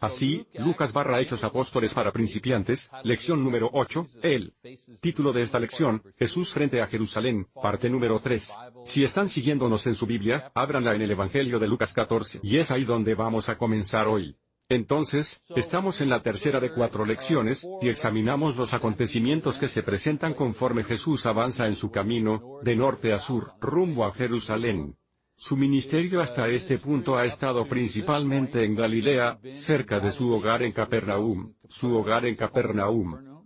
Así, Lucas barra Hechos Apóstoles para principiantes, lección número 8, el título de esta lección, Jesús frente a Jerusalén, parte número 3. Si están siguiéndonos en su Biblia, ábranla en el Evangelio de Lucas 14 y es ahí donde vamos a comenzar hoy. Entonces, estamos en la tercera de cuatro lecciones, y examinamos los acontecimientos que se presentan conforme Jesús avanza en su camino, de norte a sur, rumbo a Jerusalén. Su ministerio hasta este punto ha estado principalmente en Galilea, cerca de su hogar en Capernaum, su hogar en Capernaum.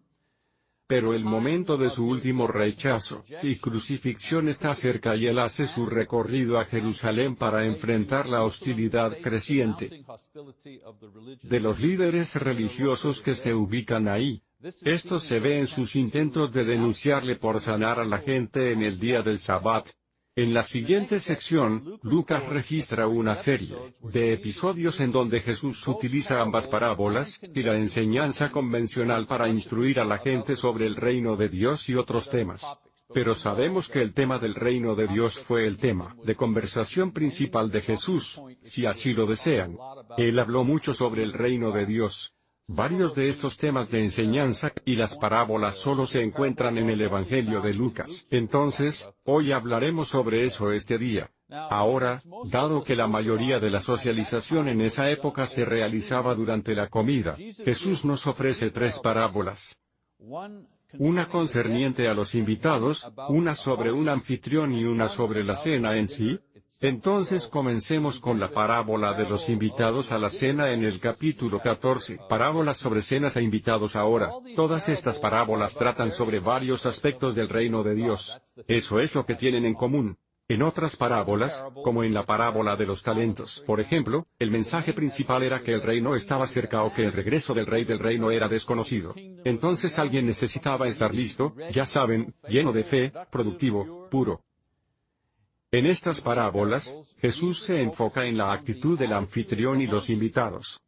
Pero el momento de su último rechazo y crucifixión está cerca y él hace su recorrido a Jerusalén para enfrentar la hostilidad creciente de los líderes religiosos que se ubican ahí. Esto se ve en sus intentos de denunciarle por sanar a la gente en el día del Sabbat, en la siguiente sección, Lucas registra una serie de episodios en donde Jesús utiliza ambas parábolas y la enseñanza convencional para instruir a la gente sobre el reino de Dios y otros temas. Pero sabemos que el tema del reino de Dios fue el tema de conversación principal de Jesús, si así lo desean. Él habló mucho sobre el reino de Dios, Varios de estos temas de enseñanza y las parábolas solo se encuentran en el Evangelio de Lucas. Entonces, hoy hablaremos sobre eso este día. Ahora, dado que la mayoría de la socialización en esa época se realizaba durante la comida, Jesús nos ofrece tres parábolas. Una concerniente a los invitados, una sobre un anfitrión y una sobre la cena en sí, entonces comencemos con la parábola de los invitados a la cena en el capítulo 14. Parábolas sobre cenas e invitados ahora. Todas estas parábolas tratan sobre varios aspectos del reino de Dios. Eso es lo que tienen en común. En otras parábolas, como en la parábola de los talentos, por ejemplo, el mensaje principal era que el reino estaba cerca o que el regreso del rey del reino era desconocido. Entonces alguien necesitaba estar listo, ya saben, lleno de fe, productivo, puro. En estas parábolas, Jesús se enfoca en la actitud del anfitrión y los invitados.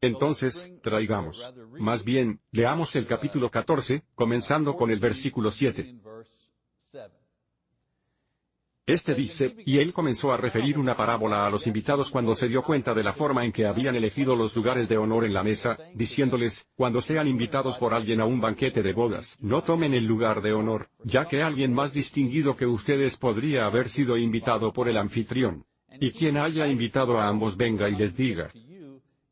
Entonces, traigamos. Más bien, leamos el capítulo 14, comenzando con el versículo 7. Este dice, y él comenzó a referir una parábola a los invitados cuando se dio cuenta de la forma en que habían elegido los lugares de honor en la mesa, diciéndoles, cuando sean invitados por alguien a un banquete de bodas, no tomen el lugar de honor, ya que alguien más distinguido que ustedes podría haber sido invitado por el anfitrión. Y quien haya invitado a ambos venga y les diga,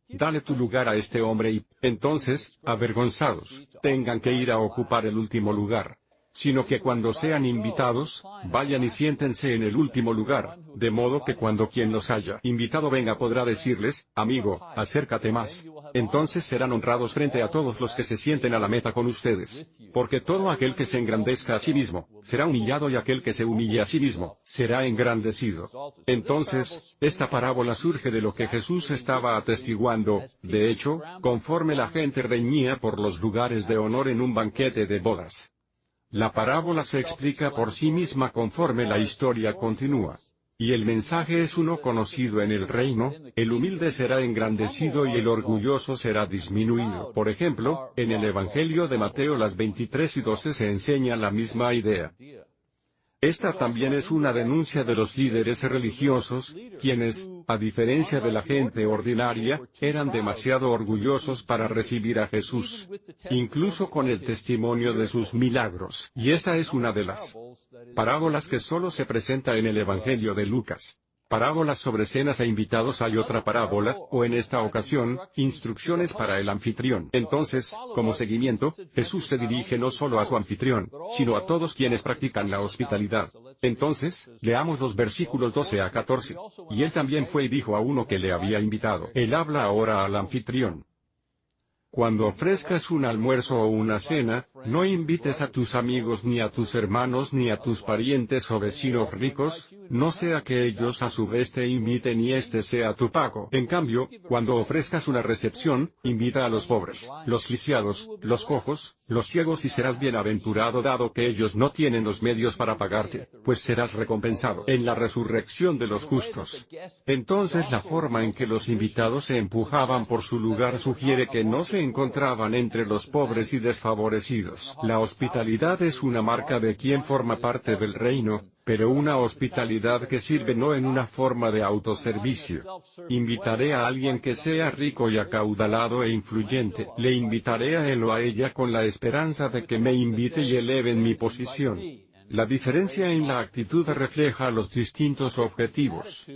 dale tu lugar a este hombre y, entonces, avergonzados, tengan que ir a ocupar el último lugar sino que cuando sean invitados, vayan y siéntense en el último lugar, de modo que cuando quien los haya invitado venga podrá decirles, amigo, acércate más. Entonces serán honrados frente a todos los que se sienten a la meta con ustedes. Porque todo aquel que se engrandezca a sí mismo, será humillado y aquel que se humille a sí mismo, será engrandecido. Entonces, esta parábola surge de lo que Jesús estaba atestiguando, de hecho, conforme la gente reñía por los lugares de honor en un banquete de bodas. La parábola se explica por sí misma conforme la historia continúa. Y el mensaje es uno conocido en el reino, el humilde será engrandecido y el orgulloso será disminuido. Por ejemplo, en el Evangelio de Mateo las 23 y 12 se enseña la misma idea. Esta también es una denuncia de los líderes religiosos, quienes, a diferencia de la gente ordinaria, eran demasiado orgullosos para recibir a Jesús, incluso con el testimonio de sus milagros. Y esta es una de las parábolas que solo se presenta en el Evangelio de Lucas parábolas sobre cenas e invitados hay otra parábola, o en esta ocasión, instrucciones para el anfitrión. Entonces, como seguimiento, Jesús se dirige no solo a su anfitrión, sino a todos quienes practican la hospitalidad. Entonces, leamos los versículos 12 a 14. Y él también fue y dijo a uno que le había invitado. Él habla ahora al anfitrión. Cuando ofrezcas un almuerzo o una cena, no invites a tus amigos ni a tus hermanos ni a tus parientes o vecinos ricos, no sea que ellos a su vez te inviten y este sea tu pago. En cambio, cuando ofrezcas una recepción, invita a los pobres, los lisiados, los cojos, los ciegos y serás bienaventurado dado que ellos no tienen los medios para pagarte, pues serás recompensado en la resurrección de los justos. Entonces la forma en que los invitados se empujaban por su lugar sugiere que no se encontraban entre los pobres y desfavorecidos. La hospitalidad es una marca de quien forma parte del reino, pero una hospitalidad que sirve no en una forma de autoservicio. Invitaré a alguien que sea rico y acaudalado e influyente, le invitaré a él o a ella con la esperanza de que me invite y eleven mi posición. La diferencia en la actitud refleja los distintos objetivos.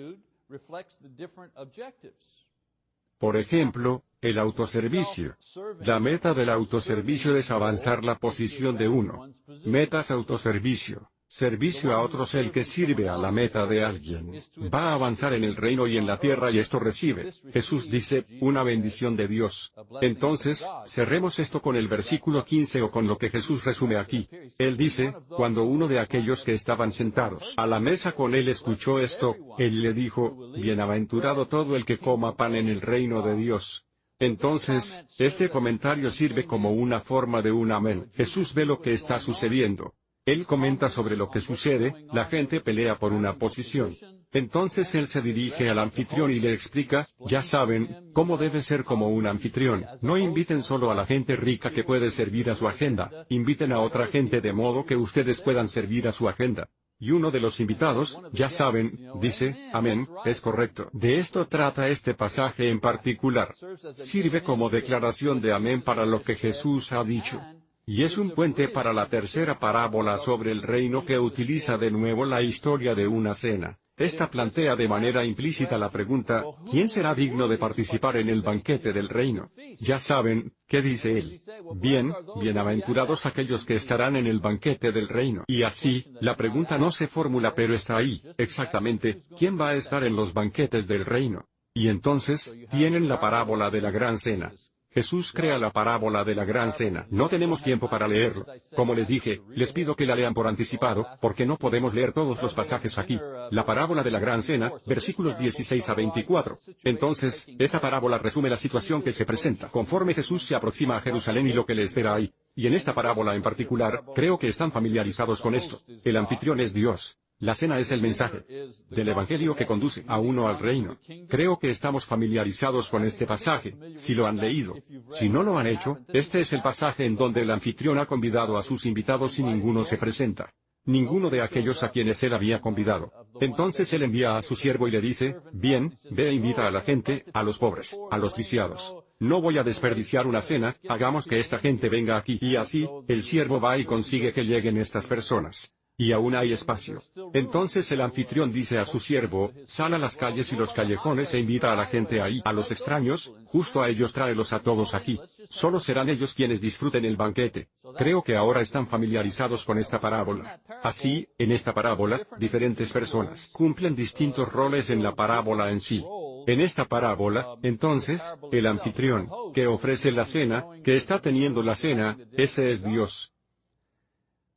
Por ejemplo, el autoservicio. La meta del autoservicio es avanzar la posición de uno. Metas autoservicio. Servicio a otros el que sirve a la meta de alguien. Va a avanzar en el reino y en la tierra y esto recibe. Jesús dice, una bendición de Dios. Entonces, cerremos esto con el versículo 15 o con lo que Jesús resume aquí. Él dice, cuando uno de aquellos que estaban sentados a la mesa con él escuchó esto, él le dijo, Bienaventurado todo el que coma pan en el reino de Dios. Entonces, este comentario sirve como una forma de un amén. Jesús ve lo que está sucediendo. Él comenta sobre lo que sucede, la gente pelea por una posición. Entonces él se dirige al anfitrión y le explica, ya saben, cómo debe ser como un anfitrión. No inviten solo a la gente rica que puede servir a su agenda, inviten a otra gente de modo que ustedes puedan servir a su agenda. Y uno de los invitados, ya saben, dice, amén, es correcto. De esto trata este pasaje en particular. Sirve como declaración de amén para lo que Jesús ha dicho. Y es un puente para la tercera parábola sobre el reino que utiliza de nuevo la historia de una cena. Esta plantea de manera implícita la pregunta, ¿quién será digno de participar en el banquete del reino? Ya saben, ¿qué dice él? Bien, bienaventurados aquellos que estarán en el banquete del reino. Y así, la pregunta no se formula pero está ahí, exactamente, ¿quién va a estar en los banquetes del reino? Y entonces, tienen la parábola de la gran cena. Jesús crea la parábola de la gran cena. No tenemos tiempo para leerlo. Como les dije, les pido que la lean por anticipado, porque no podemos leer todos los pasajes aquí. La parábola de la gran cena, versículos 16 a 24. Entonces, esta parábola resume la situación que se presenta conforme Jesús se aproxima a Jerusalén y lo que le espera ahí. Y en esta parábola en particular, creo que están familiarizados con esto. El anfitrión es Dios. La cena es el mensaje del Evangelio que conduce a uno al reino. Creo que estamos familiarizados con este pasaje, si lo han leído. Si no lo han hecho, este es el pasaje en donde el anfitrión ha convidado a sus invitados y ninguno se presenta. Ninguno de aquellos a quienes él había convidado. Entonces él envía a su siervo y le dice, bien, ve e invita a la gente, a los pobres, a los lisiados. No voy a desperdiciar una cena, hagamos que esta gente venga aquí. Y así, el siervo va y consigue que lleguen estas personas. Y aún hay espacio. Entonces el anfitrión dice a su siervo, sal las calles y los callejones e invita a la gente ahí, a los extraños, justo a ellos tráelos a todos aquí. Solo serán ellos quienes disfruten el banquete. Creo que ahora están familiarizados con esta parábola. Así, en esta parábola, diferentes personas cumplen distintos roles en la parábola en sí. En esta parábola, entonces, el anfitrión, que ofrece la cena, que está teniendo la cena, ese es Dios.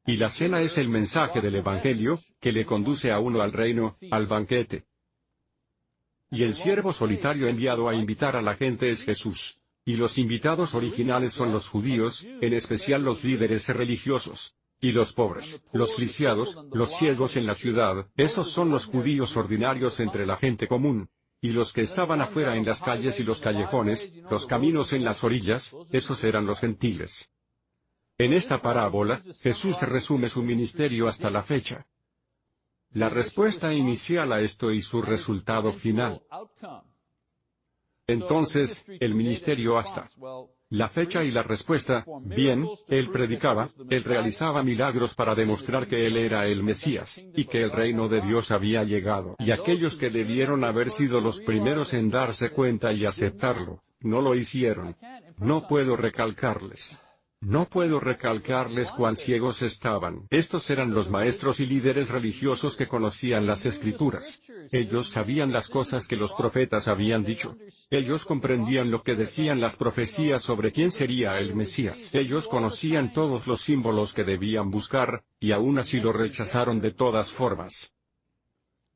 Y la cena es el mensaje del Evangelio, que le conduce a uno al reino, al banquete. Y el siervo solitario enviado a invitar a la gente es Jesús. Y los invitados originales son los judíos, en especial los líderes religiosos. Y los pobres, los lisiados, los ciegos en la ciudad, esos son los judíos ordinarios entre la gente común. Y los que estaban afuera en las calles y los callejones, los caminos en las orillas, esos eran los gentiles. En esta parábola, Jesús resume su ministerio hasta la fecha. La respuesta inicial a esto y su resultado final. Entonces, el ministerio hasta la fecha y la respuesta, bien, él predicaba, él realizaba milagros para demostrar que él era el Mesías, y que el reino de Dios había llegado. Y aquellos que debieron haber sido los primeros en darse cuenta y aceptarlo, no lo hicieron. No puedo recalcarles. No puedo recalcarles cuán ciegos estaban. Estos eran los maestros y líderes religiosos que conocían las escrituras. Ellos sabían las cosas que los profetas habían dicho. Ellos comprendían lo que decían las profecías sobre quién sería el Mesías. Ellos conocían todos los símbolos que debían buscar, y aún así lo rechazaron de todas formas.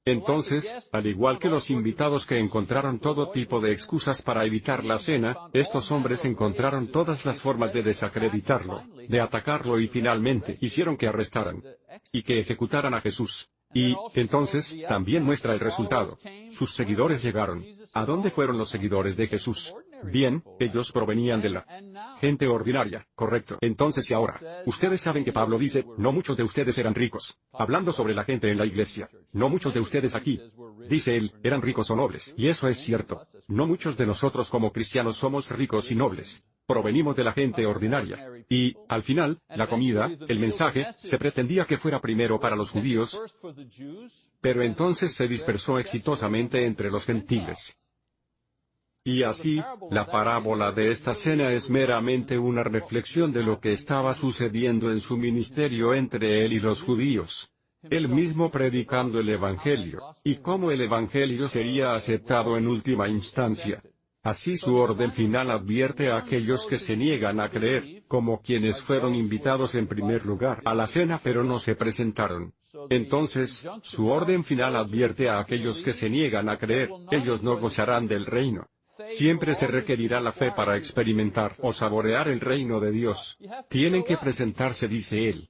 Entonces, al igual que los invitados que encontraron todo tipo de excusas para evitar la cena, estos hombres encontraron todas las formas de desacreditarlo, de atacarlo y finalmente hicieron que arrestaran y que ejecutaran a Jesús. Y, entonces, también muestra el resultado. Sus seguidores llegaron. ¿A dónde fueron los seguidores de Jesús? Bien, ellos provenían de la gente ordinaria, correcto. Entonces y ahora, ustedes saben que Pablo dice, no muchos de ustedes eran ricos. Hablando sobre la gente en la iglesia. No muchos de ustedes aquí. Dice él, eran ricos o nobles. Y eso es cierto. No muchos de nosotros como cristianos somos ricos y nobles. Provenimos de la gente ordinaria. Y, al final, la comida, el mensaje, se pretendía que fuera primero para los judíos, pero entonces se dispersó exitosamente entre los gentiles. Y así, la parábola de esta cena es meramente una reflexión de lo que estaba sucediendo en su ministerio entre él y los judíos. Él mismo predicando el Evangelio, y cómo el Evangelio sería aceptado en última instancia. Así su orden final advierte a aquellos que se niegan a creer, como quienes fueron invitados en primer lugar a la cena pero no se presentaron. Entonces, su orden final advierte a aquellos que se niegan a creer, ellos no gozarán del reino. Siempre se requerirá la fe para experimentar o saborear el reino de Dios. Tienen que presentarse, dice él.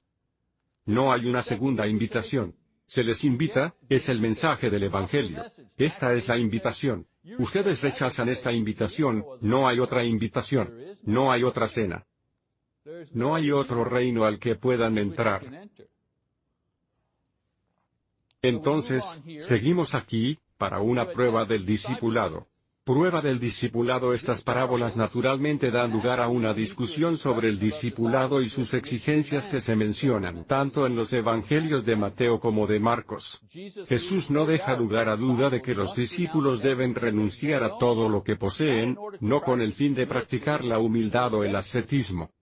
No hay una segunda invitación. Se les invita, es el mensaje del Evangelio. Esta es la invitación. Ustedes rechazan esta invitación, no hay otra invitación. No hay otra cena. No hay otro reino al que puedan entrar. Entonces, seguimos aquí, para una prueba del discipulado prueba del discipulado Estas parábolas naturalmente dan lugar a una discusión sobre el discipulado y sus exigencias que se mencionan tanto en los evangelios de Mateo como de Marcos. Jesús no deja lugar a duda de que los discípulos deben renunciar a todo lo que poseen, no con el fin de practicar la humildad o el ascetismo.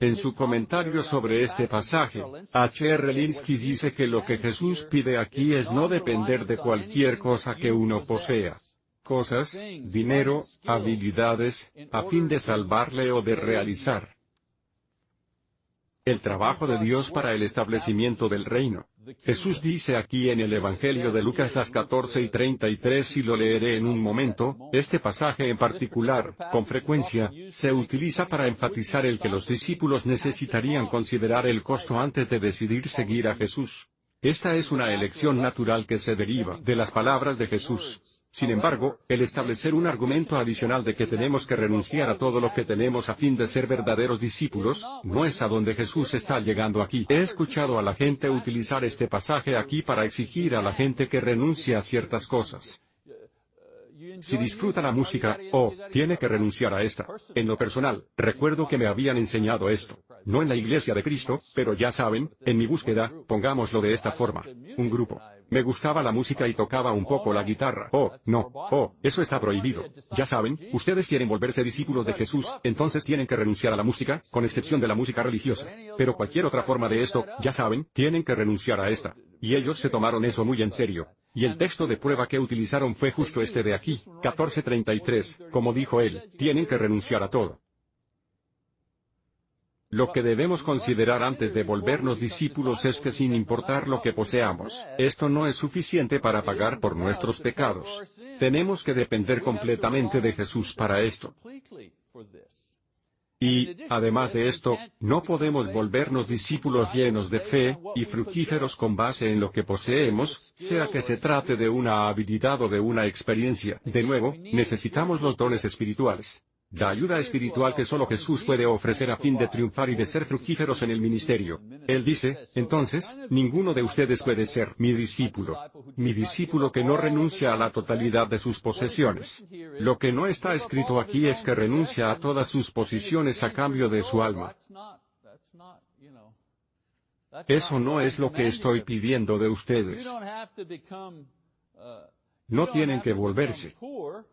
En su comentario sobre este pasaje, H. R. Linsky dice que lo que Jesús pide aquí es no depender de cualquier cosa que uno posea cosas, dinero, habilidades, a fin de salvarle o de realizar el trabajo de Dios para el establecimiento del reino. Jesús dice aquí en el Evangelio de Lucas las 14 y 33 y lo leeré en un momento, este pasaje en particular, con frecuencia, se utiliza para enfatizar el que los discípulos necesitarían considerar el costo antes de decidir seguir a Jesús. Esta es una elección natural que se deriva de las palabras de Jesús. Sin embargo, el establecer un argumento adicional de que tenemos que renunciar a todo lo que tenemos a fin de ser verdaderos discípulos, no es a donde Jesús está llegando aquí. He escuchado a la gente utilizar este pasaje aquí para exigir a la gente que renuncie a ciertas cosas. Si disfruta la música, oh, tiene que renunciar a esta. En lo personal, recuerdo que me habían enseñado esto. No en la iglesia de Cristo, pero ya saben, en mi búsqueda, pongámoslo de esta forma. Un grupo. Me gustaba la música y tocaba un poco la guitarra. Oh, no, oh, eso está prohibido. Ya saben, ustedes quieren volverse discípulos de Jesús, entonces tienen que renunciar a la música, con excepción de la música religiosa. Pero cualquier otra forma de esto, ya saben, tienen que renunciar a esta. Y ellos se tomaron eso muy en serio. Y el texto de prueba que utilizaron fue justo este de aquí, 1433, como dijo él, tienen que renunciar a todo. Lo que debemos considerar antes de volvernos discípulos es que sin importar lo que poseamos, esto no es suficiente para pagar por nuestros pecados. Tenemos que depender completamente de Jesús para esto. Y, además de esto, no podemos volvernos discípulos llenos de fe, y fructíferos con base en lo que poseemos, sea que se trate de una habilidad o de una experiencia. De nuevo, necesitamos los dones espirituales la ayuda espiritual que solo Jesús puede ofrecer a fin de triunfar y de ser fructíferos en el ministerio. Él dice, entonces, ninguno de ustedes puede ser mi discípulo. Mi discípulo que no renuncia a la totalidad de sus posesiones. Lo que no está escrito aquí es que renuncia a todas sus posiciones a cambio de su alma. Eso no es lo que estoy pidiendo de ustedes. No tienen que volverse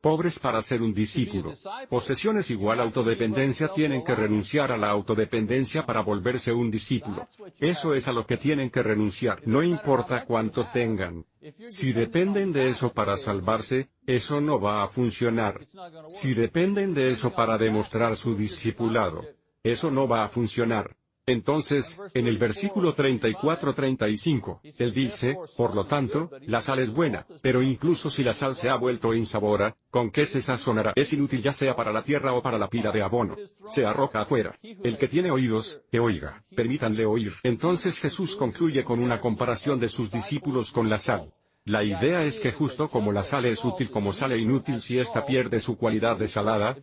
pobres para ser un discípulo. Posesiones igual autodependencia tienen que renunciar a la autodependencia para volverse un discípulo. Eso es a lo que tienen que renunciar, no importa cuánto tengan. Si dependen de eso para salvarse, eso no va a funcionar. Si dependen de eso para demostrar su discipulado, eso no va a funcionar. Entonces, en el versículo 34-35, él dice, por lo tanto, la sal es buena, pero incluso si la sal se ha vuelto insabora, ¿con qué se sazonará? Es inútil ya sea para la tierra o para la pila de abono. Se arroja afuera. El que tiene oídos, que oiga. Permítanle oír. Entonces Jesús concluye con una comparación de sus discípulos con la sal. La idea es que justo como la sal es útil como sale inútil si ésta pierde su cualidad de salada,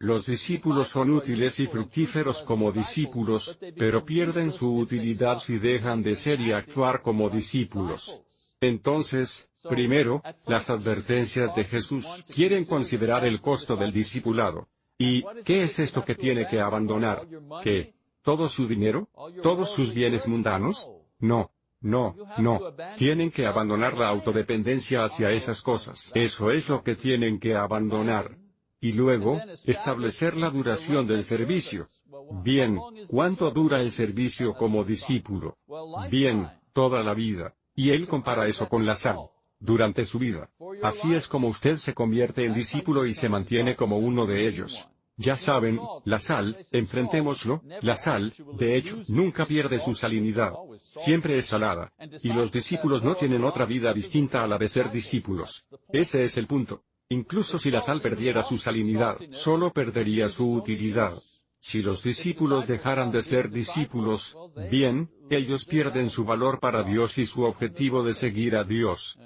los discípulos son útiles y fructíferos como discípulos, pero pierden su utilidad si dejan de ser y actuar como discípulos. Entonces, primero, las advertencias de Jesús quieren considerar el costo del discipulado. ¿Y qué es esto que tiene que abandonar? ¿Qué? ¿Todo su dinero? ¿Todos sus bienes mundanos? No. No, no. Tienen que abandonar la autodependencia hacia esas cosas. Eso es lo que tienen que abandonar. Y luego, establecer la duración del servicio. Bien, ¿cuánto dura el servicio como discípulo? Bien, toda la vida. Y él compara eso con la sal. Durante su vida. Así es como usted se convierte en discípulo y se mantiene como uno de ellos. Ya saben, la sal, enfrentémoslo, la sal, de hecho, nunca pierde su salinidad. Siempre es salada. Y los discípulos no tienen otra vida distinta a la de ser discípulos. Ese es el punto. Incluso si la sal perdiera su salinidad, solo perdería su utilidad. Si los discípulos dejaran de ser discípulos, bien, ellos pierden su valor para Dios y su objetivo de seguir a Dios.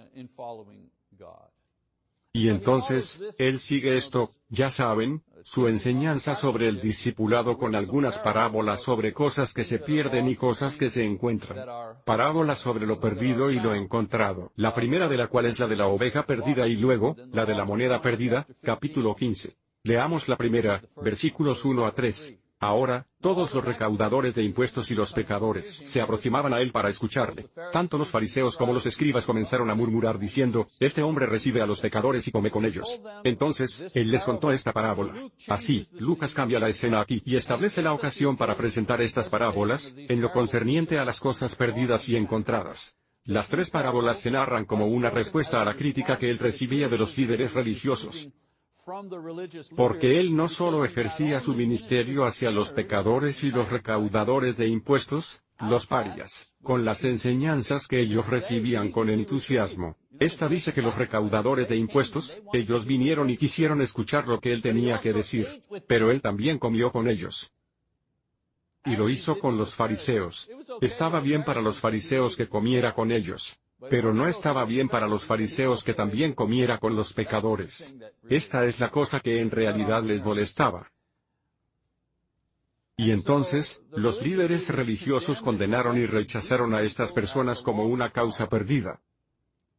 Y entonces, Él sigue esto, ya saben, su enseñanza sobre el discipulado con algunas parábolas sobre cosas que se pierden y cosas que se encuentran. Parábolas sobre lo perdido y lo encontrado. La primera de la cual es la de la oveja perdida y luego, la de la moneda perdida, capítulo 15. Leamos la primera, versículos 1 a 3. Ahora, todos los recaudadores de impuestos y los pecadores se aproximaban a él para escucharle. Tanto los fariseos como los escribas comenzaron a murmurar diciendo, Este hombre recibe a los pecadores y come con ellos. Entonces, él les contó esta parábola. Así, Lucas cambia la escena aquí y establece la ocasión para presentar estas parábolas, en lo concerniente a las cosas perdidas y encontradas. Las tres parábolas se narran como una respuesta a la crítica que él recibía de los líderes religiosos. Porque él no solo ejercía su ministerio hacia los pecadores y los recaudadores de impuestos, los parias, con las enseñanzas que ellos recibían con entusiasmo. Esta dice que los recaudadores de impuestos, ellos vinieron y quisieron escuchar lo que él tenía que decir, pero él también comió con ellos. Y lo hizo con los fariseos. Estaba bien para los fariseos que comiera con ellos. Pero no estaba bien para los fariseos que también comiera con los pecadores. Esta es la cosa que en realidad les molestaba. Y entonces, los líderes religiosos condenaron y rechazaron a estas personas como una causa perdida.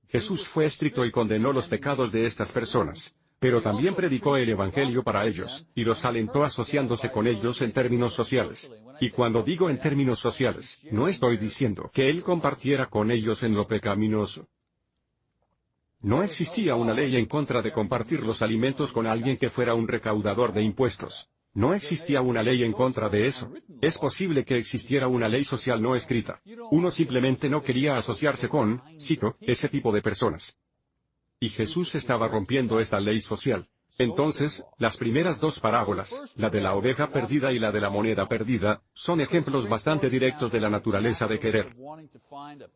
Jesús fue estricto y condenó los pecados de estas personas pero también predicó el Evangelio para ellos, y los alentó asociándose con ellos en términos sociales. Y cuando digo en términos sociales, no estoy diciendo que él compartiera con ellos en lo pecaminoso. No existía una ley en contra de compartir los alimentos con alguien que fuera un recaudador de impuestos. No existía una ley en contra de eso. Es posible que existiera una ley social no escrita. Uno simplemente no quería asociarse con, cito, ese tipo de personas. Y Jesús estaba rompiendo esta ley social. Entonces, las primeras dos parábolas, la de la oveja perdida y la de la moneda perdida, son ejemplos bastante directos de la naturaleza de querer.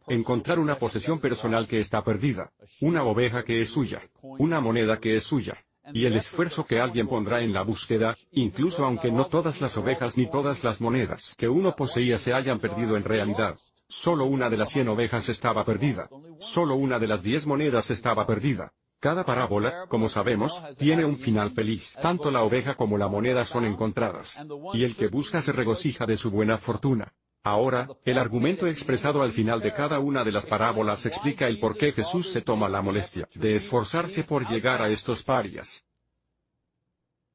Encontrar una posesión personal que está perdida, una oveja que es suya, una moneda que es suya, y el esfuerzo que alguien pondrá en la búsqueda, incluso aunque no todas las ovejas ni todas las monedas que uno poseía se hayan perdido en realidad. Solo una de las cien ovejas estaba perdida. Solo una de las diez monedas estaba perdida. Cada parábola, como sabemos, tiene un final feliz. Tanto la oveja como la moneda son encontradas. Y el que busca se regocija de su buena fortuna. Ahora, el argumento expresado al final de cada una de las parábolas explica el por qué Jesús se toma la molestia de esforzarse por llegar a estos parias.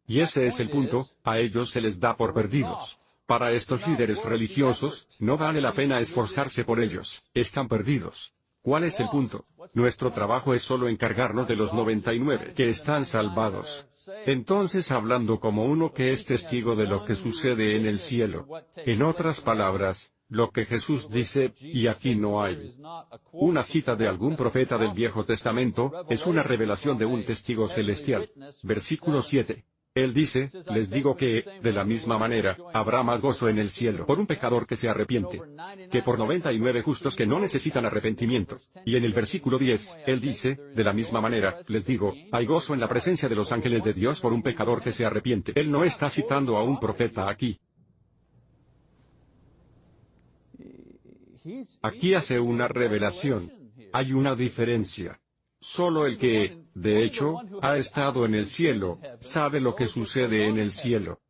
Y ese es el punto, a ellos se les da por perdidos. Para estos líderes religiosos, no vale la pena esforzarse por ellos, están perdidos. ¿Cuál es el punto? Nuestro trabajo es solo encargarnos de los 99 que están salvados. Entonces hablando como uno que es testigo de lo que sucede en el cielo. En otras palabras, lo que Jesús dice, y aquí no hay una cita de algún profeta del Viejo Testamento, es una revelación de un testigo celestial. Versículo 7. Él dice, les digo que, de la misma manera, habrá más gozo en el cielo por un pecador que se arrepiente, que por 99 justos que no necesitan arrepentimiento. Y en el versículo 10, Él dice, de la misma manera, les digo, hay gozo en la presencia de los ángeles de Dios por un pecador que se arrepiente. Él no está citando a un profeta aquí. Aquí hace una revelación. Hay una diferencia. Solo el que, de hecho, ha estado en el cielo, sabe lo que sucede en el cielo.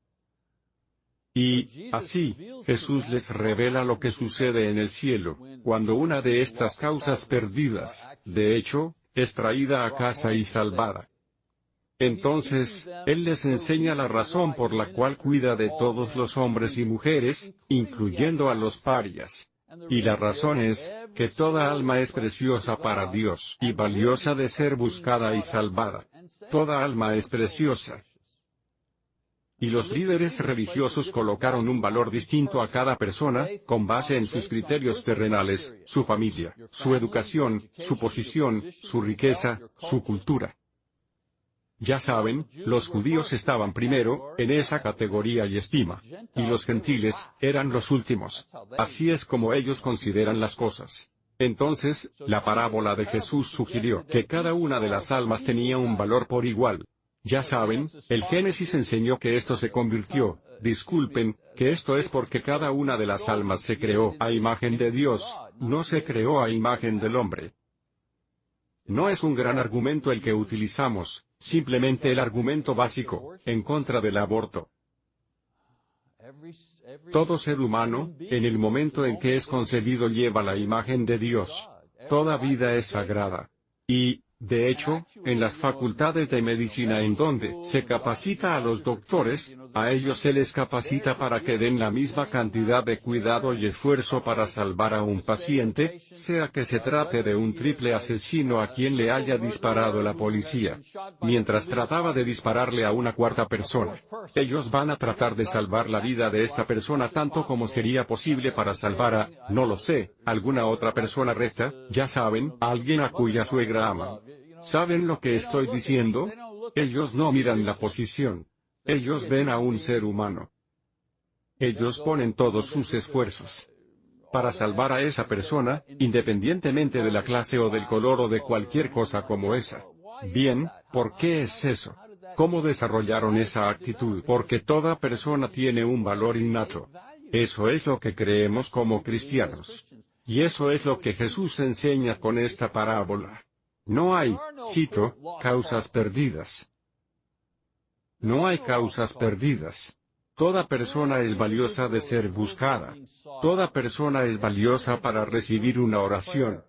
Y, así, Jesús les revela lo que sucede en el cielo, cuando una de estas causas perdidas, de hecho, es traída a casa y salvada. Entonces, Él les enseña la razón por la cual cuida de todos los hombres y mujeres, incluyendo a los parias. Y la razón es, que toda alma es preciosa para Dios y valiosa de ser buscada y salvada. Toda alma es preciosa. Y los líderes religiosos colocaron un valor distinto a cada persona, con base en sus criterios terrenales, su familia, su educación, su posición, su riqueza, su cultura. Ya saben, los judíos estaban primero, en esa categoría y estima. Y los gentiles, eran los últimos. Así es como ellos consideran las cosas. Entonces, la parábola de Jesús sugirió que cada una de las almas tenía un valor por igual, ya saben, el Génesis enseñó que esto se convirtió, disculpen, que esto es porque cada una de las almas se creó a imagen de Dios, no se creó a imagen del hombre. No es un gran argumento el que utilizamos, simplemente el argumento básico, en contra del aborto. Todo ser humano, en el momento en que es concebido lleva la imagen de Dios. Toda vida es sagrada. Y, de hecho, en las facultades de medicina en donde se capacita a los doctores, a ellos se les capacita para que den la misma cantidad de cuidado y esfuerzo para salvar a un paciente, sea que se trate de un triple asesino a quien le haya disparado la policía. Mientras trataba de dispararle a una cuarta persona. Ellos van a tratar de salvar la vida de esta persona tanto como sería posible para salvar a, no lo sé, alguna otra persona recta, ya saben, alguien a cuya suegra ama. ¿Saben lo que estoy diciendo? Ellos no miran la posición. Ellos ven a un ser humano. Ellos ponen todos sus esfuerzos para salvar a esa persona, independientemente de la clase o del color o de cualquier cosa como esa. Bien, ¿por qué es eso? ¿Cómo desarrollaron esa actitud? Porque toda persona tiene un valor innato. Eso es lo que creemos como cristianos. Y eso es lo que Jesús enseña con esta parábola. No hay, cito, causas perdidas. No hay causas perdidas. Toda persona es valiosa de ser buscada. Toda persona es valiosa para recibir una oración.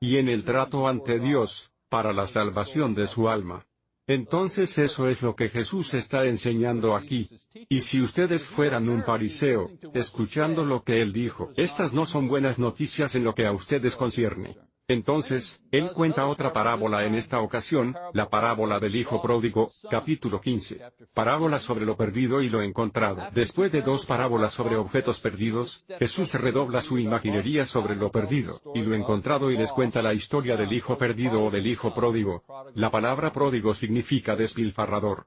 Y en el trato ante Dios, para la salvación de su alma. Entonces eso es lo que Jesús está enseñando aquí. Y si ustedes fueran un fariseo, escuchando lo que él dijo, estas no son buenas noticias en lo que a ustedes concierne. Entonces, él cuenta otra parábola en esta ocasión, la parábola del Hijo Pródigo, capítulo 15. Parábola sobre lo perdido y lo encontrado. Después de dos parábolas sobre objetos perdidos, Jesús redobla su imaginería sobre lo perdido, y lo encontrado y les cuenta la historia del Hijo perdido o del Hijo Pródigo. La palabra pródigo significa despilfarrador.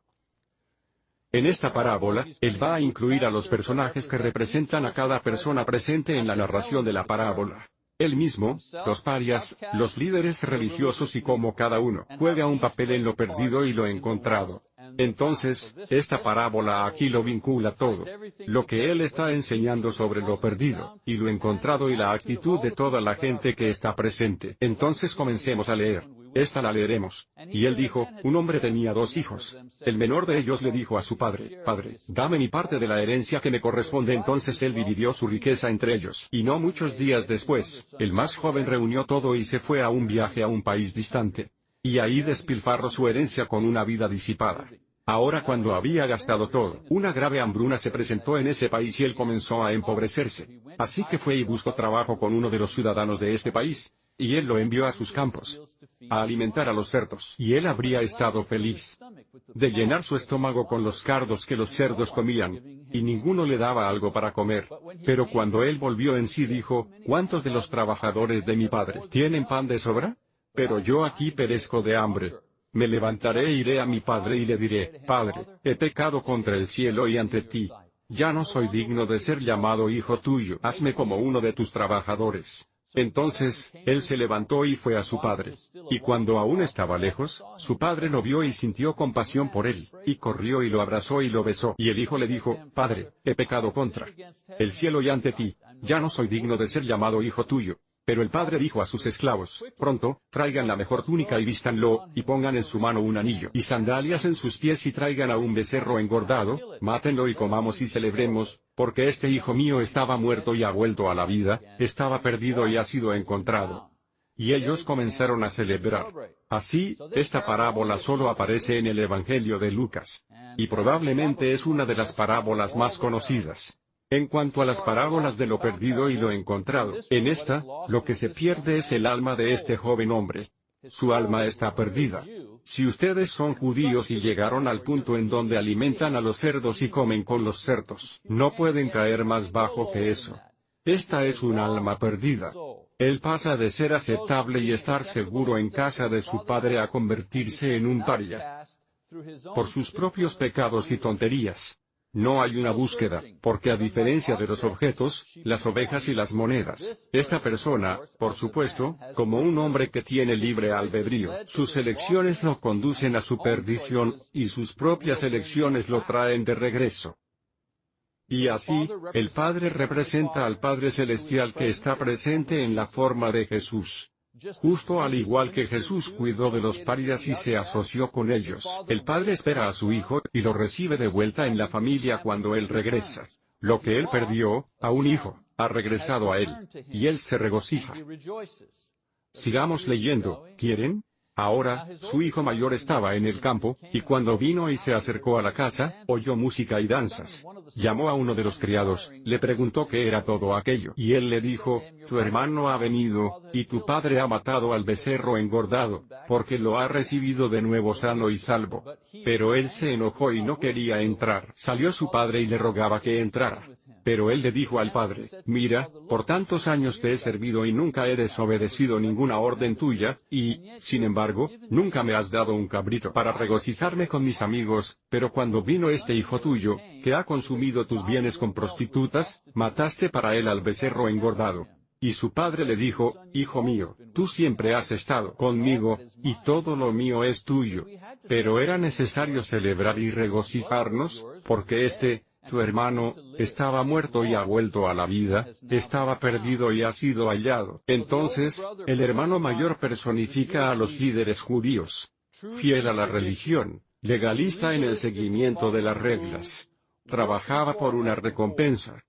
En esta parábola, él va a incluir a los personajes que representan a cada persona presente en la narración de la parábola. Él mismo, los parias, los líderes religiosos y cómo cada uno juega un papel en lo perdido y lo encontrado. Entonces, esta parábola aquí lo vincula todo. Lo que él está enseñando sobre lo perdido, y lo encontrado y la actitud de toda la gente que está presente. Entonces comencemos a leer. Esta la leeremos. Y él dijo, un hombre tenía dos hijos. El menor de ellos le dijo a su padre, Padre, dame mi parte de la herencia que me corresponde. Entonces él dividió su riqueza entre ellos. Y no muchos días después, el más joven reunió todo y se fue a un viaje a un país distante. Y ahí despilfarró su herencia con una vida disipada. Ahora cuando había gastado todo, una grave hambruna se presentó en ese país y él comenzó a empobrecerse. Así que fue y buscó trabajo con uno de los ciudadanos de este país, y él lo envió a sus campos, a alimentar a los cerdos, y él habría estado feliz de llenar su estómago con los cardos que los cerdos comían, y ninguno le daba algo para comer. Pero cuando él volvió en sí dijo, ¿cuántos de los trabajadores de mi padre tienen pan de sobra? Pero yo aquí perezco de hambre. Me levantaré e iré a mi padre y le diré, Padre, he pecado contra el cielo y ante ti. Ya no soy digno de ser llamado hijo tuyo. Hazme como uno de tus trabajadores. Entonces, él se levantó y fue a su padre. Y cuando aún estaba lejos, su padre lo vio y sintió compasión por él, y corrió y lo abrazó y lo besó. Y el hijo le dijo, Padre, he pecado contra el cielo y ante ti. ya no soy digno de ser llamado hijo tuyo. Pero el padre dijo a sus esclavos, pronto, traigan la mejor túnica y vístanlo, y pongan en su mano un anillo y sandalias en sus pies y traigan a un becerro engordado, mátenlo y comamos y celebremos, porque este hijo mío estaba muerto y ha vuelto a la vida, estaba perdido y ha sido encontrado. Y ellos comenzaron a celebrar. Así, esta parábola solo aparece en el Evangelio de Lucas. Y probablemente es una de las parábolas más conocidas. En cuanto a las parábolas de lo perdido y lo encontrado, en esta, lo que se pierde es el alma de este joven hombre. Su alma está perdida. Si ustedes son judíos y llegaron al punto en donde alimentan a los cerdos y comen con los cerdos, no pueden caer más bajo que eso. Esta es un alma perdida. Él pasa de ser aceptable y estar seguro en casa de su padre a convertirse en un paria. Por sus propios pecados y tonterías. No hay una búsqueda, porque a diferencia de los objetos, las ovejas y las monedas, esta persona, por supuesto, como un hombre que tiene libre albedrío, sus elecciones lo conducen a su perdición, y sus propias elecciones lo traen de regreso. Y así, el Padre representa al Padre Celestial que está presente en la forma de Jesús. Justo al igual que Jesús cuidó de los parias y se asoció con ellos, el Padre espera a su Hijo, y lo recibe de vuelta en la familia cuando Él regresa. Lo que Él perdió, a un hijo, ha regresado a Él. Y Él se regocija. Sigamos leyendo, ¿quieren? Ahora, su hijo mayor estaba en el campo, y cuando vino y se acercó a la casa, oyó música y danzas. Llamó a uno de los criados, le preguntó qué era todo aquello, y él le dijo, tu hermano ha venido, y tu padre ha matado al becerro engordado, porque lo ha recibido de nuevo sano y salvo. Pero él se enojó y no quería entrar. Salió su padre y le rogaba que entrara. Pero él le dijo al padre, mira, por tantos años te he servido y nunca he desobedecido ninguna orden tuya, y, sin embargo, nunca me has dado un cabrito para regocijarme con mis amigos, pero cuando vino este hijo tuyo, que ha consumido tus bienes con prostitutas, mataste para él al becerro engordado. Y su padre le dijo, Hijo mío, tú siempre has estado conmigo, y todo lo mío es tuyo. Pero era necesario celebrar y regocijarnos, porque este, tu hermano, estaba muerto y ha vuelto a la vida, estaba perdido y ha sido hallado. Entonces, el hermano mayor personifica a los líderes judíos. Fiel a la religión, legalista en el seguimiento de las reglas. Trabajaba por una recompensa.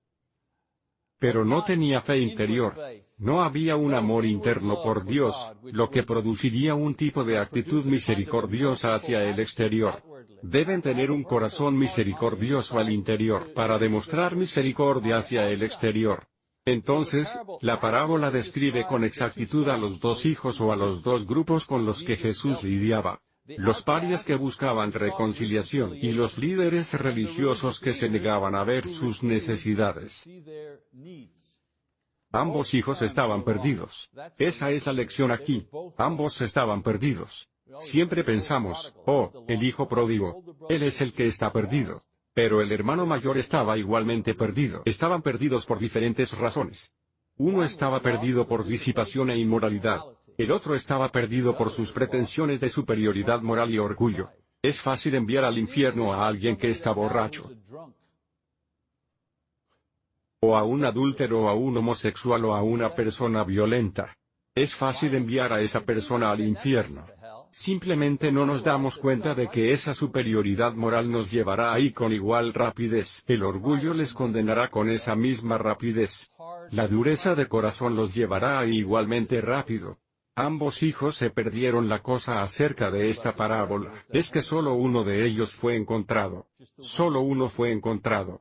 Pero no tenía fe interior. No había un amor interno por Dios, lo que produciría un tipo de actitud misericordiosa hacia el exterior. Deben tener un corazón misericordioso al interior para demostrar misericordia hacia el exterior. Entonces, la parábola describe con exactitud a los dos hijos o a los dos grupos con los que Jesús lidiaba. Los parias que buscaban reconciliación y los líderes religiosos que se negaban a ver sus necesidades. Ambos hijos estaban perdidos. Esa es la lección aquí. Ambos estaban perdidos. Siempre pensamos, oh, el hijo pródigo. Él es el que está perdido. Pero el hermano mayor estaba igualmente perdido. Estaban perdidos por diferentes razones. Uno estaba perdido por disipación e inmoralidad. El otro estaba perdido por sus pretensiones de superioridad moral y orgullo. Es fácil enviar al infierno a alguien que está borracho o a un adúltero o a un homosexual o a una persona violenta. Es fácil enviar a esa persona al infierno. Simplemente no nos damos cuenta de que esa superioridad moral nos llevará ahí con igual rapidez. El orgullo les condenará con esa misma rapidez. La dureza de corazón los llevará ahí igualmente rápido. Ambos hijos se perdieron la cosa acerca de esta parábola. Es que solo uno de ellos fue encontrado. Solo uno fue encontrado.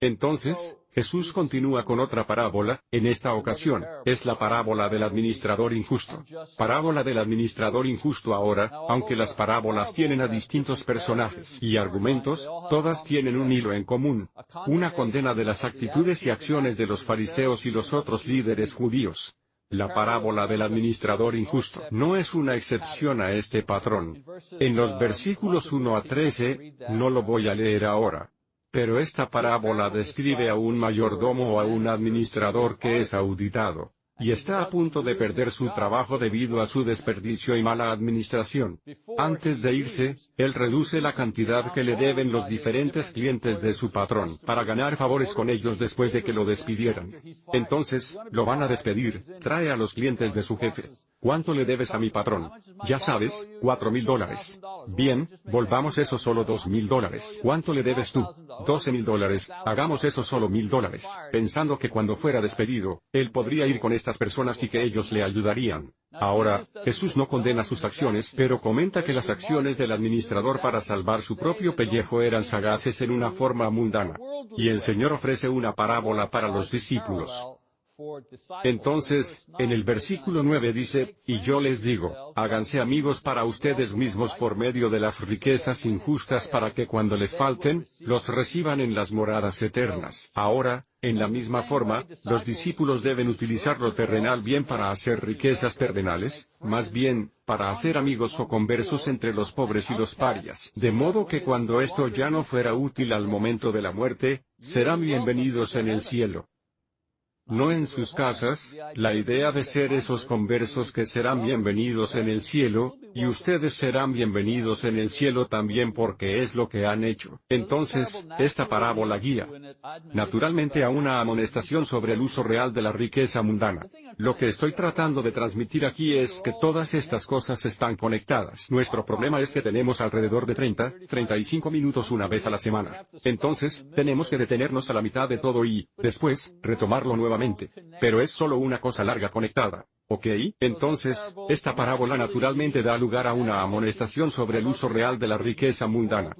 Entonces, Jesús continúa con otra parábola, en esta ocasión, es la parábola del administrador injusto. Parábola del administrador injusto ahora, aunque las parábolas tienen a distintos personajes y argumentos, todas tienen un hilo en común. Una condena de las actitudes y acciones de los fariseos y los otros líderes judíos. La parábola del administrador injusto no es una excepción a este patrón. En los versículos 1 a 13, no lo voy a leer ahora, pero esta parábola describe a un mayordomo o a un administrador que es auditado. Y está a punto de perder su trabajo debido a su desperdicio y mala administración. Antes de irse, él reduce la cantidad que le deben los diferentes clientes de su patrón, para ganar favores con ellos después de que lo despidieran. Entonces, lo van a despedir, trae a los clientes de su jefe. ¿Cuánto le debes a mi patrón? Ya sabes, cuatro mil dólares. Bien, volvamos eso solo dos mil dólares. ¿Cuánto le debes tú? Doce mil dólares, hagamos eso solo mil dólares. Pensando que cuando fuera despedido, él podría ir con estas personas y que ellos le ayudarían. Ahora, Jesús no condena sus acciones, pero comenta que las acciones del administrador para salvar su propio pellejo eran sagaces en una forma mundana. Y el Señor ofrece una parábola para los discípulos. Entonces, en el versículo 9 dice, y yo les digo, háganse amigos para ustedes mismos por medio de las riquezas injustas para que cuando les falten, los reciban en las moradas eternas. Ahora, en la misma forma, los discípulos deben utilizar lo terrenal bien para hacer riquezas terrenales, más bien, para hacer amigos o conversos entre los pobres y los parias. De modo que cuando esto ya no fuera útil al momento de la muerte, serán bienvenidos en el cielo no en sus casas, la idea de ser esos conversos que serán bienvenidos en el cielo, y ustedes serán bienvenidos en el cielo también porque es lo que han hecho. Entonces, esta parábola guía naturalmente a una amonestación sobre el uso real de la riqueza mundana. Lo que estoy tratando de transmitir aquí es que todas estas cosas están conectadas. Nuestro problema es que tenemos alrededor de 30, 35 minutos una vez a la semana. Entonces, tenemos que detenernos a la mitad de todo y, después, retomarlo nuevamente pero es solo una cosa larga conectada. ¿Ok? Entonces, esta parábola naturalmente da lugar a una amonestación sobre el uso real de la riqueza mundana.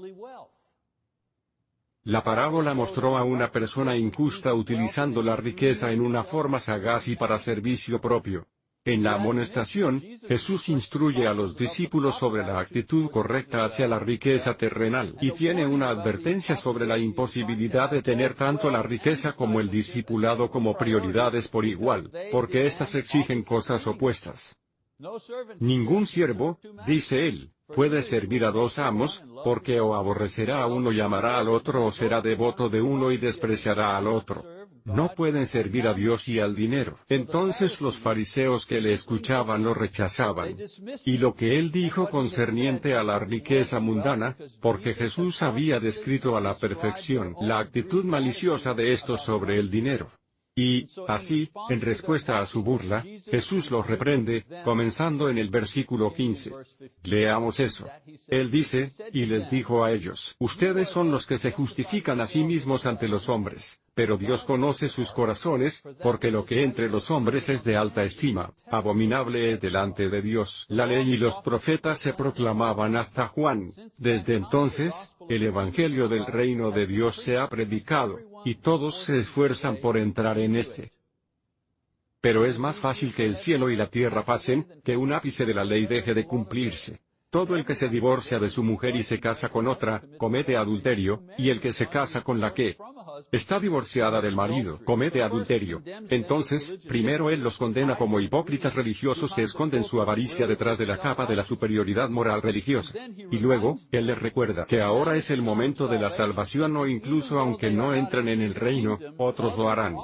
La parábola mostró a una persona injusta utilizando la riqueza en una forma sagaz y para servicio propio. En la amonestación, Jesús instruye a los discípulos sobre la actitud correcta hacia la riqueza terrenal y tiene una advertencia sobre la imposibilidad de tener tanto la riqueza como el discipulado como prioridades por igual, porque éstas exigen cosas opuestas. Ningún siervo, dice él, puede servir a dos amos, porque o aborrecerá a uno y amará al otro o será devoto de uno y despreciará al otro no pueden servir a Dios y al dinero. Entonces los fariseos que le escuchaban lo rechazaban. Y lo que él dijo concerniente a la riqueza mundana, porque Jesús había descrito a la perfección la actitud maliciosa de estos sobre el dinero. Y, así, en respuesta a su burla, Jesús los reprende, comenzando en el versículo 15. Leamos eso. Él dice, y les dijo a ellos, ustedes son los que se justifican a sí mismos ante los hombres, pero Dios conoce sus corazones, porque lo que entre los hombres es de alta estima, abominable es delante de Dios. La ley y los profetas se proclamaban hasta Juan. Desde entonces, el Evangelio del reino de Dios se ha predicado, y todos se esfuerzan por entrar en este. Pero es más fácil que el cielo y la tierra pasen, que un ápice de la ley deje de cumplirse. Todo el que se divorcia de su mujer y se casa con otra, comete adulterio, y el que se casa con la que está divorciada del marido, comete adulterio. Entonces, primero él los condena como hipócritas religiosos que esconden su avaricia detrás de la capa de la superioridad moral religiosa. Y luego, él les recuerda que ahora es el momento de la salvación o incluso aunque no entren en el reino, otros lo harán.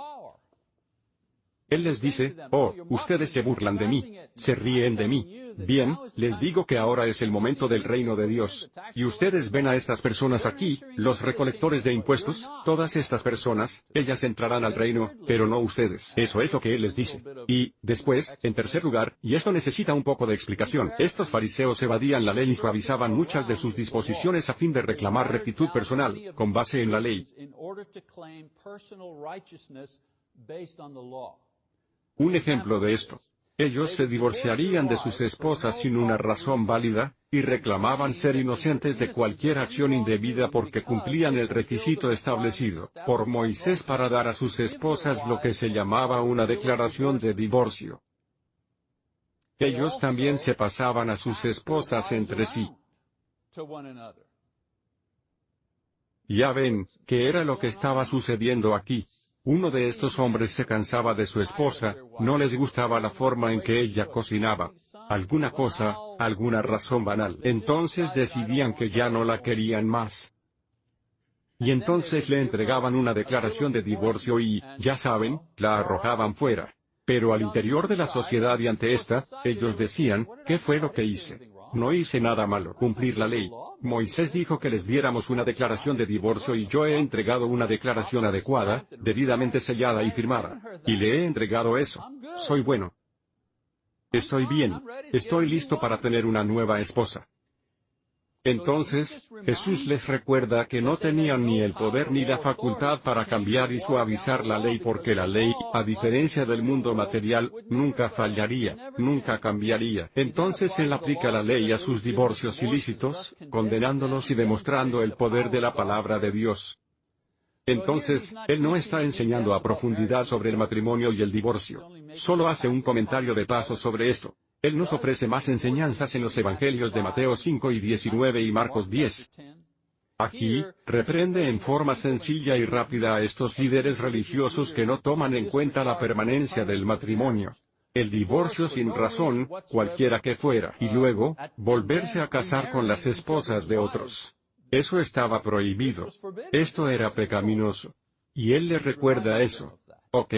Él les dice, oh, ustedes se burlan de mí, se ríen de mí. Bien, les digo que ahora es el momento del reino de Dios. Y ustedes ven a estas personas aquí, los recolectores de impuestos, todas estas personas, ellas entrarán al reino, pero no ustedes. Eso es lo que Él les dice. Y, después, en tercer lugar, y esto necesita un poco de explicación, estos fariseos evadían la ley y suavizaban muchas de sus disposiciones a fin de reclamar rectitud personal, con base en la ley. Un ejemplo de esto. Ellos se divorciarían de sus esposas sin una razón válida, y reclamaban ser inocentes de cualquier acción indebida porque cumplían el requisito establecido por Moisés para dar a sus esposas lo que se llamaba una declaración de divorcio. Ellos también se pasaban a sus esposas entre sí. Ya ven, que era lo que estaba sucediendo aquí. Uno de estos hombres se cansaba de su esposa, no les gustaba la forma en que ella cocinaba. Alguna cosa, alguna razón banal. Entonces decidían que ya no la querían más. Y entonces le entregaban una declaración de divorcio y, ya saben, la arrojaban fuera. Pero al interior de la sociedad y ante esta, ellos decían, ¿qué fue lo que hice? No hice nada malo, cumplir la ley. Moisés dijo que les diéramos una declaración de divorcio y yo he entregado una declaración adecuada, debidamente sellada y firmada. Y le he entregado eso. Soy bueno. Estoy bien. Estoy listo para tener una nueva esposa. Entonces, Jesús les recuerda que no tenían ni el poder ni la facultad para cambiar y suavizar la ley porque la ley, a diferencia del mundo material, nunca fallaría, nunca cambiaría. Entonces Él aplica la ley a sus divorcios ilícitos, condenándolos y demostrando el poder de la palabra de Dios. Entonces, Él no está enseñando a profundidad sobre el matrimonio y el divorcio. Solo hace un comentario de paso sobre esto. Él nos ofrece más enseñanzas en los Evangelios de Mateo 5 y 19 y Marcos 10. Aquí, reprende en forma sencilla y rápida a estos líderes religiosos que no toman en cuenta la permanencia del matrimonio. El divorcio sin razón, cualquiera que fuera, y luego, volverse a casar con las esposas de otros. Eso estaba prohibido. Esto era pecaminoso. Y él le recuerda eso. Ok.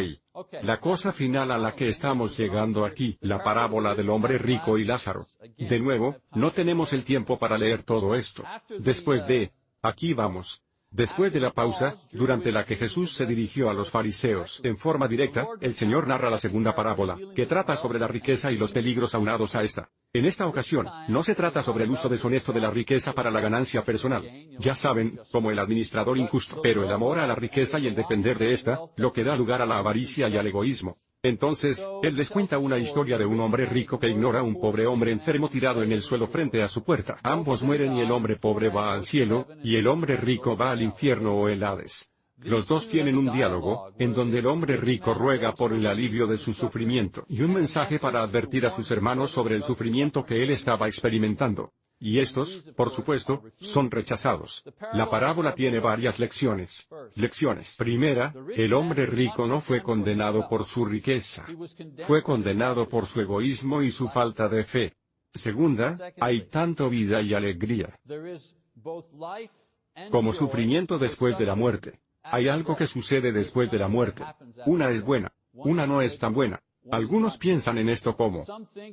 La cosa final a la que estamos llegando aquí, la parábola del hombre rico y Lázaro. De nuevo, no tenemos el tiempo para leer todo esto. Después de, aquí vamos. Después de la pausa, durante la que Jesús se dirigió a los fariseos en forma directa, el Señor narra la segunda parábola, que trata sobre la riqueza y los peligros aunados a esta. En esta ocasión, no se trata sobre el uso deshonesto de la riqueza para la ganancia personal. Ya saben, como el administrador injusto, pero el amor a la riqueza y el depender de esta, lo que da lugar a la avaricia y al egoísmo. Entonces, él les cuenta una historia de un hombre rico que ignora a un pobre hombre enfermo tirado en el suelo frente a su puerta. Ambos mueren y el hombre pobre va al cielo, y el hombre rico va al infierno o el Hades. Los dos tienen un diálogo, en donde el hombre rico ruega por el alivio de su sufrimiento y un mensaje para advertir a sus hermanos sobre el sufrimiento que él estaba experimentando. Y estos, por supuesto, son rechazados. La parábola tiene varias lecciones. Lecciones. Primera, el hombre rico no fue condenado por su riqueza. Fue condenado por su egoísmo y su falta de fe. Segunda, hay tanto vida y alegría como sufrimiento después de la muerte. Hay algo que sucede después de la muerte. Una es buena, una no es tan buena. Algunos piensan en esto como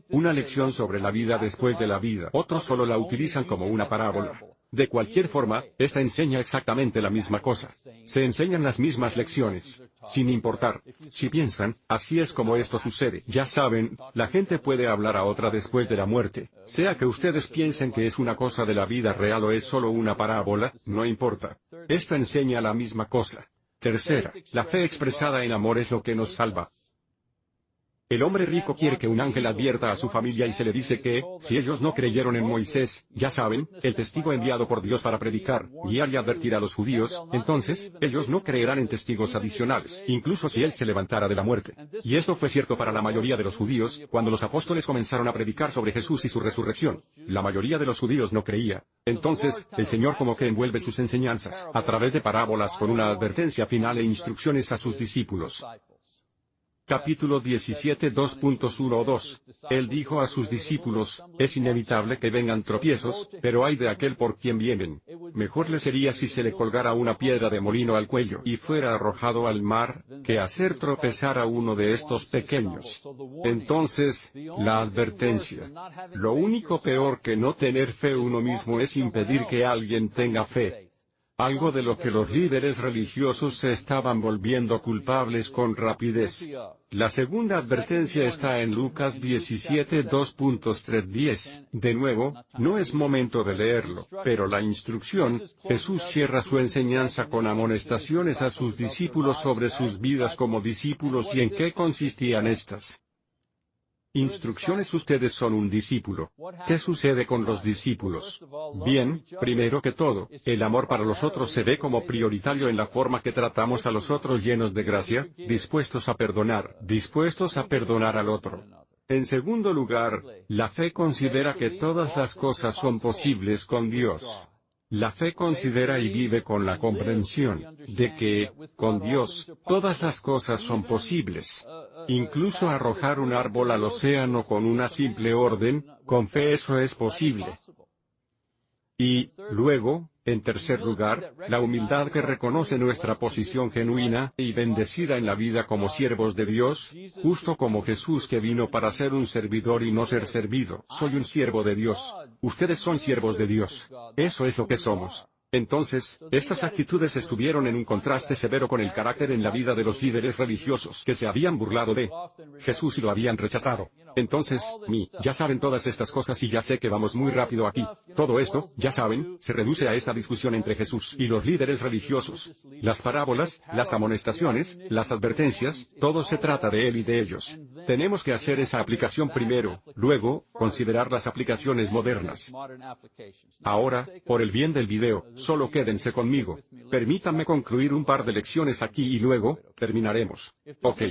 una lección sobre la vida después de la vida, otros solo la utilizan como una parábola. De cualquier forma, esta enseña exactamente la misma cosa. Se enseñan las mismas lecciones, sin importar. Si piensan, así es como esto sucede. Ya saben, la gente puede hablar a otra después de la muerte. Sea que ustedes piensen que es una cosa de la vida real o es solo una parábola, no importa. Esto enseña la misma cosa. Tercera, la fe expresada en amor es lo que nos salva. El hombre rico quiere que un ángel advierta a su familia y se le dice que, si ellos no creyeron en Moisés, ya saben, el testigo enviado por Dios para predicar, guiar y advertir a los judíos, entonces, ellos no creerán en testigos adicionales, incluso si él se levantara de la muerte. Y esto fue cierto para la mayoría de los judíos, cuando los apóstoles comenzaron a predicar sobre Jesús y su resurrección. La mayoría de los judíos no creía. Entonces, el Señor como que envuelve sus enseñanzas, a través de parábolas con una advertencia final e instrucciones a sus discípulos. Capítulo 17 2.12. Él dijo a sus discípulos, es inevitable que vengan tropiezos, pero hay de aquel por quien vienen. Mejor le sería si se le colgara una piedra de molino al cuello y fuera arrojado al mar, que hacer tropezar a uno de estos pequeños. Entonces, la advertencia. Lo único peor que no tener fe uno mismo es impedir que alguien tenga fe algo de lo que los líderes religiosos se estaban volviendo culpables con rapidez. La segunda advertencia está en Lucas 17 2.310. De nuevo, no es momento de leerlo, pero la instrucción, Jesús cierra su enseñanza con amonestaciones a sus discípulos sobre sus vidas como discípulos y en qué consistían estas. Instrucciones Ustedes son un discípulo. ¿Qué sucede con los discípulos? Bien, primero que todo, el amor para los otros se ve como prioritario en la forma que tratamos a los otros llenos de gracia, dispuestos a perdonar, dispuestos a perdonar al otro. En segundo lugar, la fe considera que todas las cosas son posibles con Dios. La fe considera y vive con la comprensión de que, con Dios, todas las cosas son posibles. Incluso arrojar un árbol al océano con una simple orden, con fe eso es posible. Y, luego, en tercer lugar, la humildad que reconoce nuestra posición genuina y bendecida en la vida como siervos de Dios, justo como Jesús que vino para ser un servidor y no ser servido. Soy un siervo de Dios. Ustedes son siervos de Dios. Eso es lo que somos. Entonces, estas actitudes estuvieron en un contraste severo con el carácter en la vida de los líderes religiosos que se habían burlado de Jesús y lo habían rechazado. Entonces, mi, ya saben todas estas cosas y ya sé que vamos muy rápido aquí. Todo esto, ya saben, se reduce a esta discusión entre Jesús y los líderes religiosos. Las parábolas, las amonestaciones, las advertencias, todo se trata de él y de ellos. Tenemos que hacer esa aplicación primero, luego, considerar las aplicaciones modernas. Ahora, por el bien del video, solo quédense conmigo. Permítanme concluir un par de lecciones aquí y luego, terminaremos. Ok.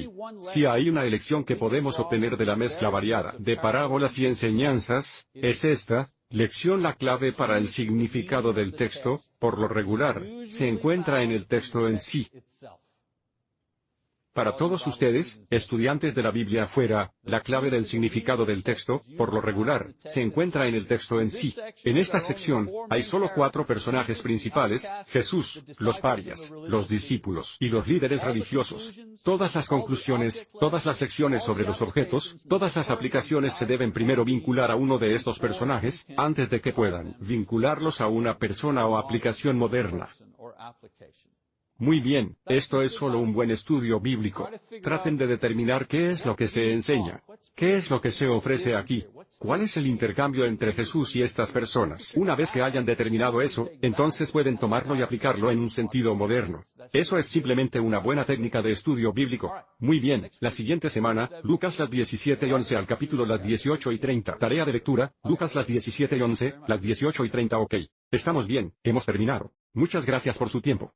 Si hay una elección que podemos obtener de la mezcla variada de parábolas y enseñanzas, es esta, Lección La clave para el significado del texto, por lo regular, se encuentra en el texto en sí. Para todos ustedes, estudiantes de la Biblia afuera, la clave del significado del texto, por lo regular, se encuentra en el texto en sí. En esta sección, hay solo cuatro personajes principales, Jesús, los parias, los discípulos y los líderes religiosos. Todas las conclusiones, todas las lecciones sobre los objetos, todas las aplicaciones se deben primero vincular a uno de estos personajes, antes de que puedan vincularlos a una persona o aplicación moderna. Muy bien, esto es solo un buen estudio bíblico. Traten de determinar qué es lo que se enseña. ¿Qué es lo que se ofrece aquí? ¿Cuál es el intercambio entre Jesús y estas personas? Una vez que hayan determinado eso, entonces pueden tomarlo y aplicarlo en un sentido moderno. Eso es simplemente una buena técnica de estudio bíblico. Muy bien, la siguiente semana, Lucas las 17 y 11 al capítulo las 18 y 30. Tarea de lectura, Lucas las 17 y 11, las 18 y 30 ok. Estamos bien, hemos terminado. Muchas gracias por su tiempo.